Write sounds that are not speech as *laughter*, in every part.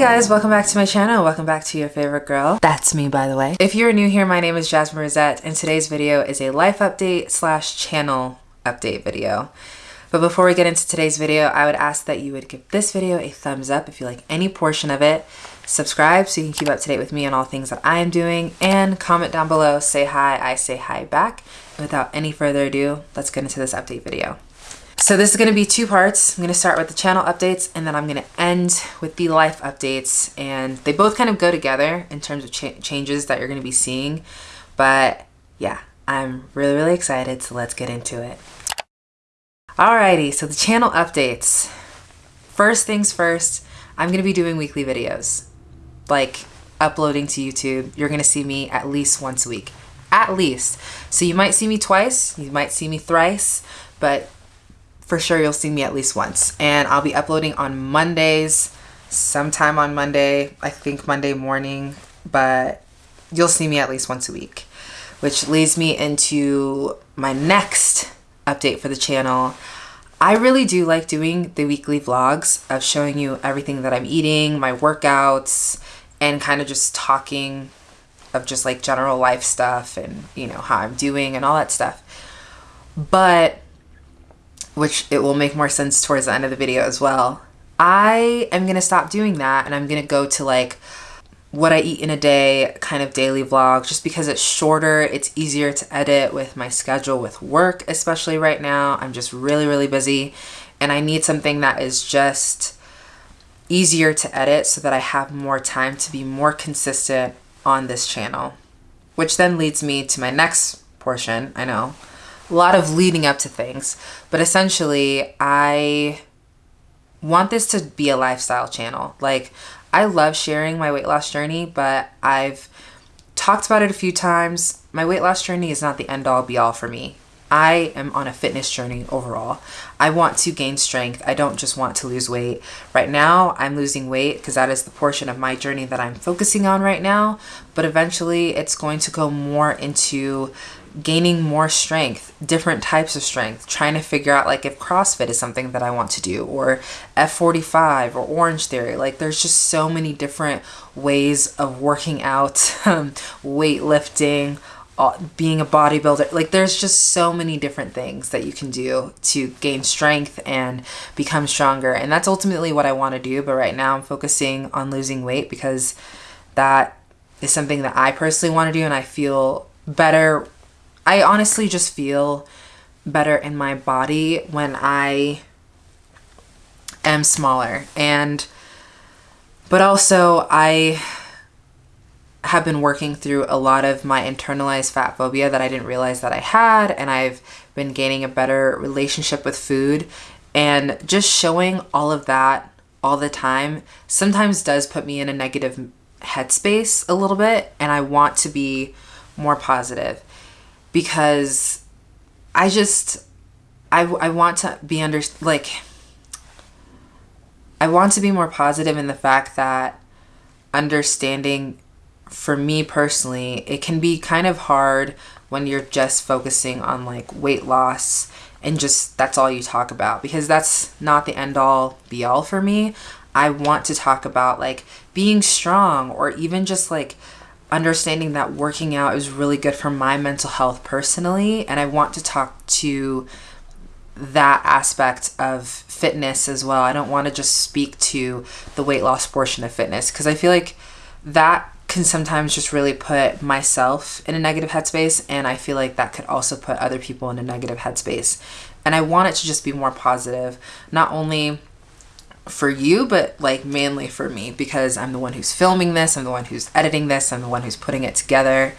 Hey guys, welcome back to my channel. Welcome back to your favorite girl. That's me, by the way. If you're new here, my name is Jasmine Rosette, and today's video is a life update slash channel update video. But before we get into today's video, I would ask that you would give this video a thumbs up if you like any portion of it, subscribe so you can keep up to date with me on all things that I am doing, and comment down below, say hi, I say hi back. And without any further ado, let's get into this update video. So this is going to be two parts. I'm going to start with the channel updates and then I'm going to end with the life updates and they both kind of go together in terms of cha changes that you're going to be seeing. But yeah, I'm really, really excited. So let's get into it. Alrighty, so the channel updates. First things first, I'm going to be doing weekly videos, like uploading to YouTube. You're going to see me at least once a week, at least. So you might see me twice, you might see me thrice, but for sure you'll see me at least once. And I'll be uploading on Mondays, sometime on Monday, I think Monday morning, but you'll see me at least once a week. Which leads me into my next update for the channel. I really do like doing the weekly vlogs of showing you everything that I'm eating, my workouts, and kind of just talking of just like general life stuff and you know how I'm doing and all that stuff. But which it will make more sense towards the end of the video as well. I am going to stop doing that and I'm going to go to like what I eat in a day kind of daily vlog just because it's shorter, it's easier to edit with my schedule with work, especially right now. I'm just really, really busy and I need something that is just easier to edit so that I have more time to be more consistent on this channel. Which then leads me to my next portion, I know, a lot of leading up to things. But essentially, I want this to be a lifestyle channel. Like, I love sharing my weight loss journey, but I've talked about it a few times. My weight loss journey is not the end all be all for me. I am on a fitness journey overall. I want to gain strength. I don't just want to lose weight. Right now, I'm losing weight because that is the portion of my journey that I'm focusing on right now. But eventually, it's going to go more into gaining more strength, different types of strength, trying to figure out like if CrossFit is something that I want to do or F45 or Orange Theory. Like there's just so many different ways of working out, um, *laughs* weightlifting, being a bodybuilder. Like there's just so many different things that you can do to gain strength and become stronger. And that's ultimately what I want to do. But right now I'm focusing on losing weight because that is something that I personally want to do and I feel better I honestly just feel better in my body when I am smaller. And but also I have been working through a lot of my internalized fat phobia that I didn't realize that I had and I've been gaining a better relationship with food. And just showing all of that all the time sometimes does put me in a negative headspace a little bit and I want to be more positive because I just I, I want to be under like I want to be more positive in the fact that understanding for me personally it can be kind of hard when you're just focusing on like weight loss and just that's all you talk about because that's not the end all be all for me. I want to talk about like being strong or even just like understanding that working out is really good for my mental health personally. And I want to talk to that aspect of fitness as well. I don't want to just speak to the weight loss portion of fitness because I feel like that can sometimes just really put myself in a negative headspace and I feel like that could also put other people in a negative headspace. And I want it to just be more positive, not only for you, but like mainly for me because I'm the one who's filming this, I'm the one who's editing this, I'm the one who's putting it together.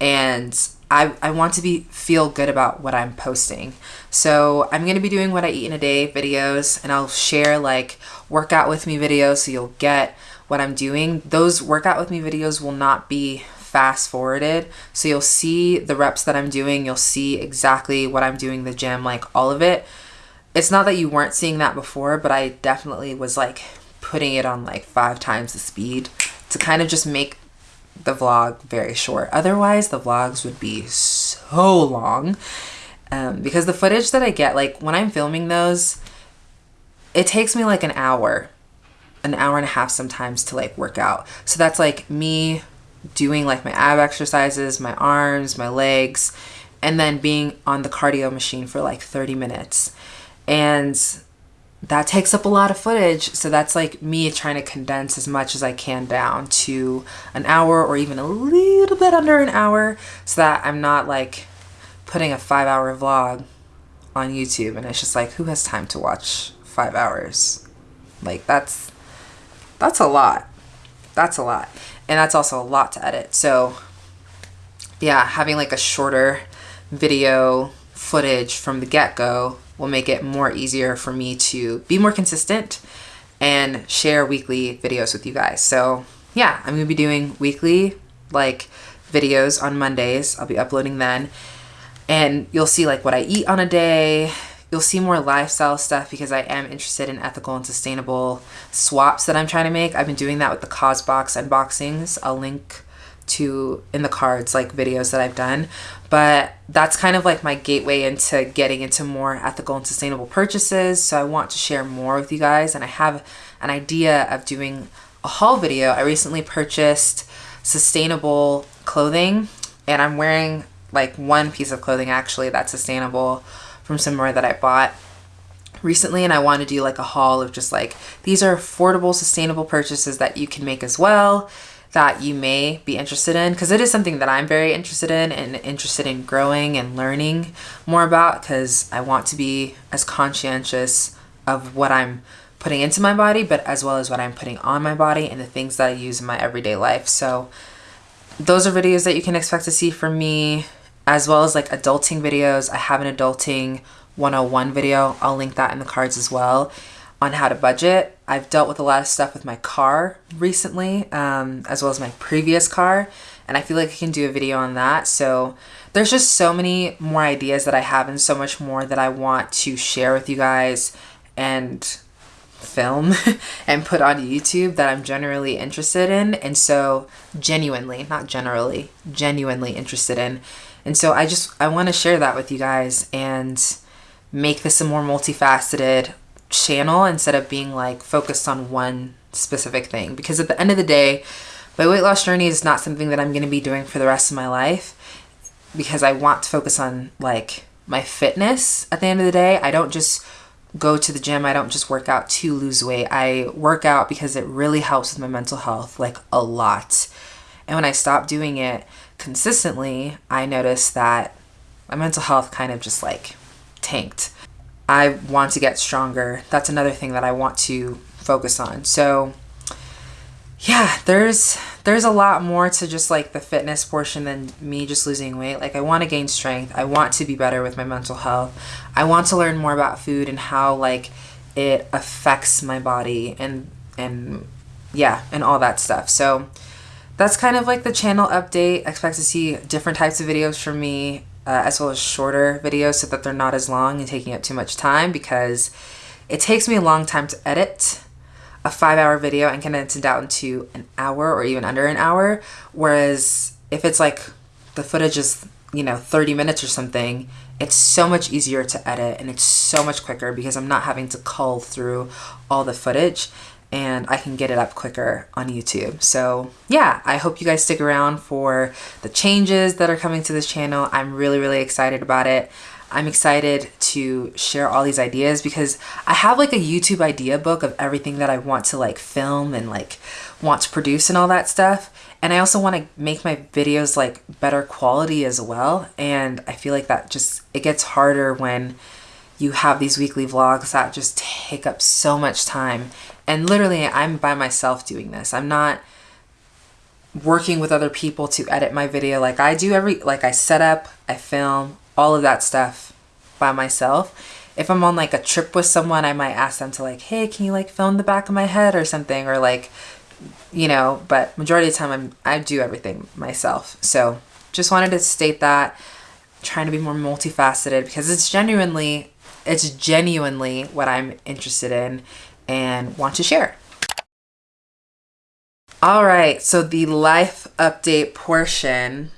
And I, I want to be feel good about what I'm posting. So I'm going to be doing what I eat in a day videos and I'll share like workout with me videos so you'll get what I'm doing. Those workout with me videos will not be fast forwarded. So you'll see the reps that I'm doing. You'll see exactly what I'm doing the gym, like all of it it's not that you weren't seeing that before, but I definitely was like putting it on like five times the speed to kind of just make the vlog very short. Otherwise, the vlogs would be so long um, because the footage that I get, like when I'm filming those, it takes me like an hour an hour and a half sometimes to like work out. So that's like me doing like my ab exercises, my arms, my legs, and then being on the cardio machine for like 30 minutes. And that takes up a lot of footage. So that's like me trying to condense as much as I can down to an hour or even a little bit under an hour so that I'm not like putting a five hour vlog on YouTube and it's just like, who has time to watch five hours? Like that's, that's a lot. That's a lot. And that's also a lot to edit. So yeah, having like a shorter video footage from the get-go will make it more easier for me to be more consistent and share weekly videos with you guys. So yeah, I'm gonna be doing weekly like videos on Mondays. I'll be uploading then. And you'll see like what I eat on a day. You'll see more lifestyle stuff because I am interested in ethical and sustainable swaps that I'm trying to make. I've been doing that with the Causebox unboxings. I'll link to in the cards like videos that I've done. But that's kind of like my gateway into getting into more ethical and sustainable purchases. So I want to share more with you guys. And I have an idea of doing a haul video. I recently purchased sustainable clothing. And I'm wearing like one piece of clothing actually that's sustainable from somewhere that I bought recently. And I want to do like a haul of just like these are affordable sustainable purchases that you can make as well that you may be interested in because it is something that I'm very interested in and interested in growing and learning more about because I want to be as conscientious of what I'm putting into my body but as well as what I'm putting on my body and the things that I use in my everyday life. So those are videos that you can expect to see from me as well as like adulting videos. I have an adulting 101 video. I'll link that in the cards as well on how to budget. I've dealt with a lot of stuff with my car recently, um, as well as my previous car, and I feel like I can do a video on that. So there's just so many more ideas that I have and so much more that I want to share with you guys and film *laughs* and put on YouTube that I'm generally interested in. And so genuinely, not generally, genuinely interested in. And so I just, I want to share that with you guys and make this a more multifaceted channel instead of being like focused on one specific thing. Because at the end of the day, my weight loss journey is not something that I'm going to be doing for the rest of my life because I want to focus on like my fitness at the end of the day. I don't just go to the gym. I don't just work out to lose weight. I work out because it really helps with my mental health like a lot. And when I stopped doing it consistently, I noticed that my mental health kind of just like tanked. I want to get stronger. That's another thing that I want to focus on. So yeah, there's there's a lot more to just like the fitness portion than me just losing weight. Like I want to gain strength. I want to be better with my mental health. I want to learn more about food and how like it affects my body and and yeah, and all that stuff. So that's kind of like the channel update. expect to see different types of videos from me uh, as well as shorter videos so that they're not as long and taking up too much time because it takes me a long time to edit a five hour video and condense it down to an hour or even under an hour. Whereas if it's like the footage is, you know, 30 minutes or something, it's so much easier to edit and it's so much quicker because I'm not having to cull through all the footage and I can get it up quicker on YouTube. So yeah, I hope you guys stick around for the changes that are coming to this channel. I'm really, really excited about it. I'm excited to share all these ideas because I have like a YouTube idea book of everything that I want to like film and like want to produce and all that stuff. And I also want to make my videos like better quality as well. And I feel like that just, it gets harder when you have these weekly vlogs that just take up so much time and literally, I'm by myself doing this. I'm not working with other people to edit my video like I do every, like I set up, I film, all of that stuff by myself. If I'm on like a trip with someone, I might ask them to like, hey, can you like film the back of my head or something? Or like, you know, but majority of the time I'm, I do everything myself. So just wanted to state that, trying to be more multifaceted because it's genuinely, it's genuinely what I'm interested in and want to share. All right, so the life update portion,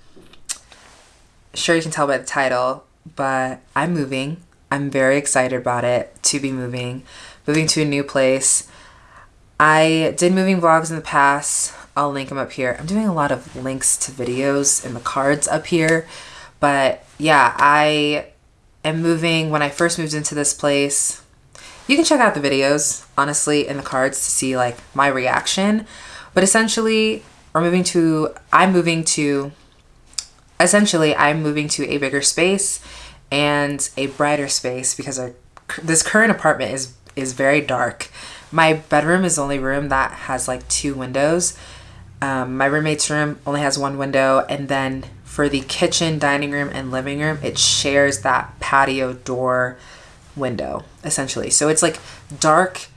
sure you can tell by the title, but I'm moving. I'm very excited about it to be moving, moving to a new place. I did moving vlogs in the past. I'll link them up here. I'm doing a lot of links to videos in the cards up here. But yeah, I am moving. When I first moved into this place, you can check out the videos, honestly, in the cards to see like my reaction. But essentially, we're moving to, I'm moving to, essentially, I'm moving to a bigger space and a brighter space because our, this current apartment is is very dark. My bedroom is the only room that has like two windows. Um, my roommate's room only has one window, and then for the kitchen, dining room, and living room, it shares that patio door window essentially. So it's like dark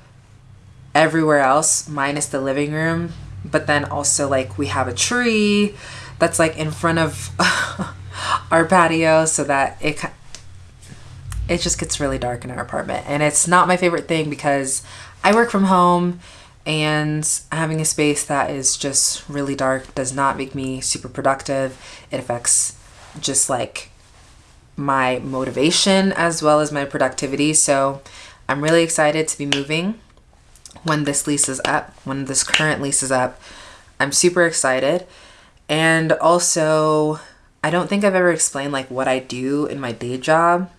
everywhere else minus the living room, but then also like we have a tree that's like in front of *laughs* our patio so that it it just gets really dark in our apartment. And it's not my favorite thing because I work from home and having a space that is just really dark does not make me super productive. It affects just like my motivation as well as my productivity. So I'm really excited to be moving when this lease is up, when this current lease is up. I'm super excited. And also, I don't think I've ever explained like what I do in my day job.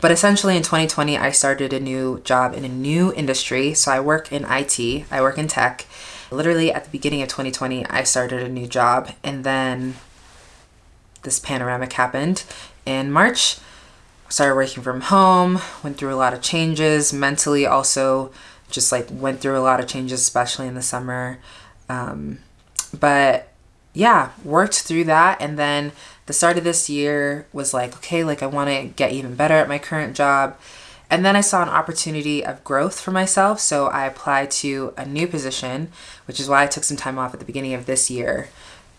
But essentially in 2020, I started a new job in a new industry. So I work in IT, I work in tech. Literally at the beginning of 2020, I started a new job and then this panoramic happened in March. Started working from home, went through a lot of changes mentally, also just like went through a lot of changes, especially in the summer. Um, but yeah, worked through that. And then the start of this year was like, okay, like I want to get even better at my current job. And then I saw an opportunity of growth for myself. So I applied to a new position, which is why I took some time off at the beginning of this year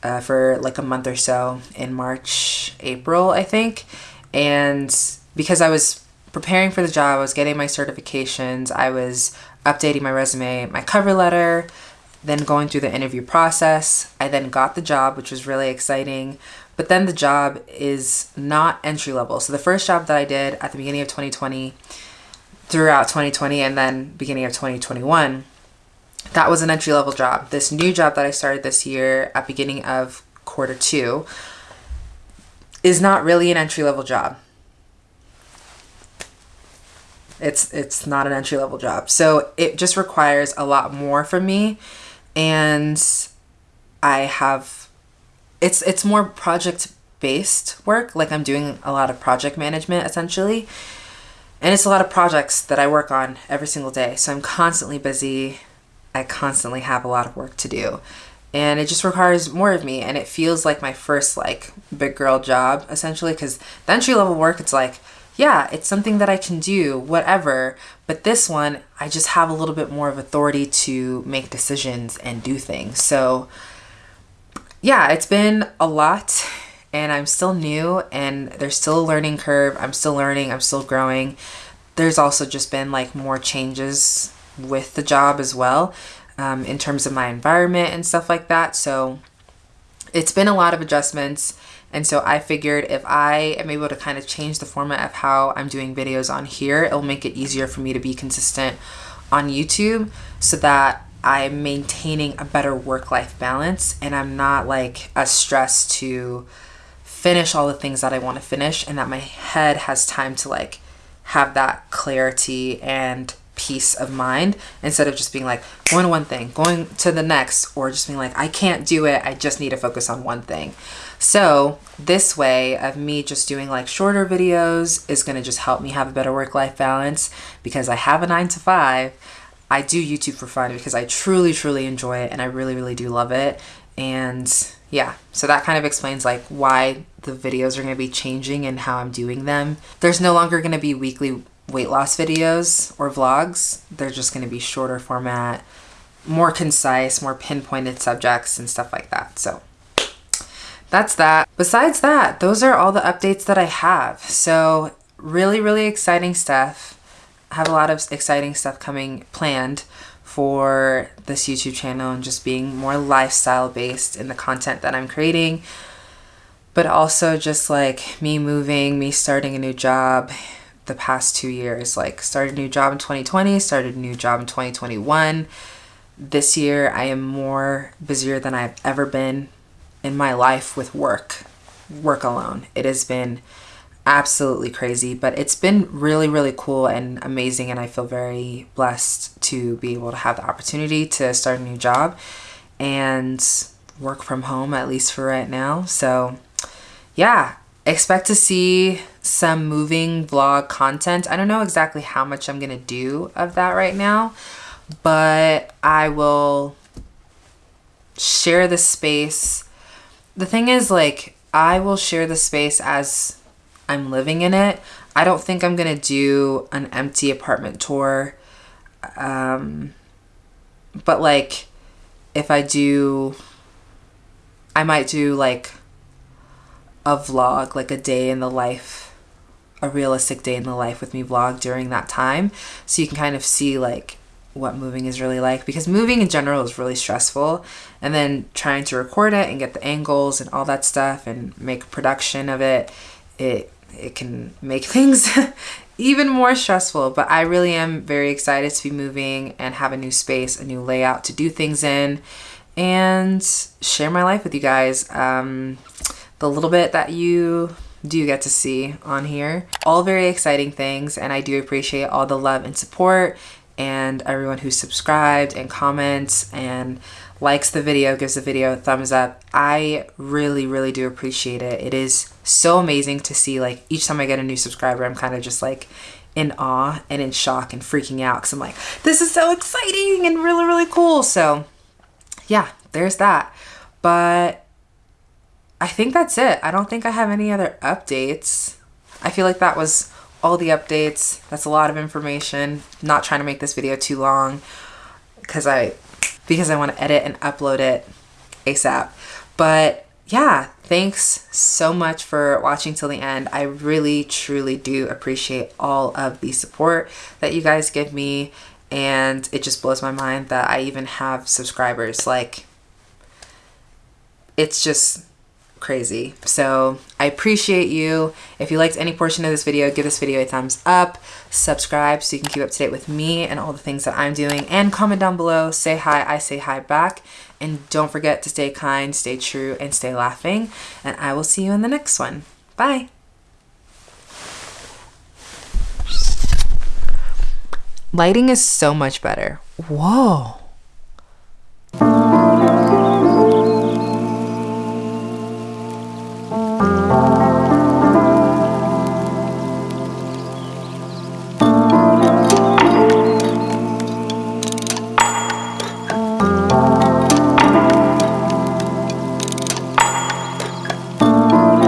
uh, for like a month or so in March, April, I think. And because I was preparing for the job, I was getting my certifications, I was updating my resume, my cover letter, then going through the interview process. I then got the job, which was really exciting. But then the job is not entry level. So the first job that I did at the beginning of 2020, throughout 2020, and then beginning of 2021, that was an entry level job. This new job that I started this year at beginning of quarter two is not really an entry level job. It's it's not an entry level job. So it just requires a lot more from me and I have it's it's more project based work like I'm doing a lot of project management essentially and it's a lot of projects that I work on every single day so I'm constantly busy. I constantly have a lot of work to do and it just requires more of me and it feels like my first like big girl job essentially because the entry level work it's like yeah it's something that i can do whatever. But this one i just have a little bit more of authority to make decisions and do things. So yeah it's been a lot and i'm still new and there's still a learning curve. I'm still learning. I'm still growing. There's also just been like more changes with the job as well um, in terms of my environment and stuff like that. So it's been a lot of adjustments. And so I figured if I am able to kind of change the format of how I'm doing videos on here, it'll make it easier for me to be consistent on YouTube so that I'm maintaining a better work-life balance and I'm not like as stressed to finish all the things that I want to finish and that my head has time to like have that clarity and peace of mind instead of just being like going to one thing, going to the next, or just being like, I can't do it. I just need to focus on one thing. So this way of me just doing like shorter videos is going to just help me have a better work-life balance because I have a nine to five. I do YouTube for fun because I truly, truly enjoy it and I really, really do love it. And yeah, so that kind of explains like why the videos are going to be changing and how I'm doing them. There's no longer going to be weekly weight loss videos or vlogs. They're just going to be shorter format, more concise, more pinpointed subjects and stuff like that. So that's that. Besides that, those are all the updates that I have. So really, really exciting stuff. I have a lot of exciting stuff coming planned for this YouTube channel and just being more lifestyle based in the content that I'm creating. But also just like me moving, me starting a new job, the past two years. Like, started a new job in 2020, started a new job in 2021. This year, I am more busier than I've ever been in my life with work, work alone. It has been absolutely crazy, but it's been really, really cool and amazing. And I feel very blessed to be able to have the opportunity to start a new job and work from home, at least for right now. So, yeah, expect to see some moving vlog content. I don't know exactly how much I'm going to do of that right now, but I will share the space. The thing is, like, I will share the space as I'm living in it. I don't think I'm going to do an empty apartment tour. Um, but, like, if I do, I might do, like, a vlog, like a day in the life, a realistic day in the life with me vlog during that time. So you can kind of see like what moving is really like because moving in general is really stressful. And then trying to record it and get the angles and all that stuff and make production of it it it can make *laughs* things even more stressful. But I really am very excited to be moving and have a new space a new layout to do things in and share my life with you guys. Um, the little bit that you do get to see on here. All very exciting things and I do appreciate all the love and support and everyone who subscribed and comments and likes the video, gives the video a thumbs up. I really, really do appreciate it. It is so amazing to see like each time I get a new subscriber, I'm kind of just like in awe and in shock and freaking out because I'm like, this is so exciting and really, really cool. So yeah, there's that. But I think that's it. I don't think I have any other updates. I feel like that was all the updates. That's a lot of information. Not trying to make this video too long because I because I want to edit and upload it ASAP. But yeah, thanks so much for watching till the end. I really truly do appreciate all of the support that you guys give me and it just blows my mind that I even have subscribers. Like it's just crazy. So I appreciate you. If you liked any portion of this video, give this video a thumbs up, subscribe so you can keep up to date with me and all the things that I'm doing, and comment down below, say hi, I say hi back. And don't forget to stay kind, stay true, and stay laughing. And I will see you in the next one. Bye. Lighting is so much better. Whoa.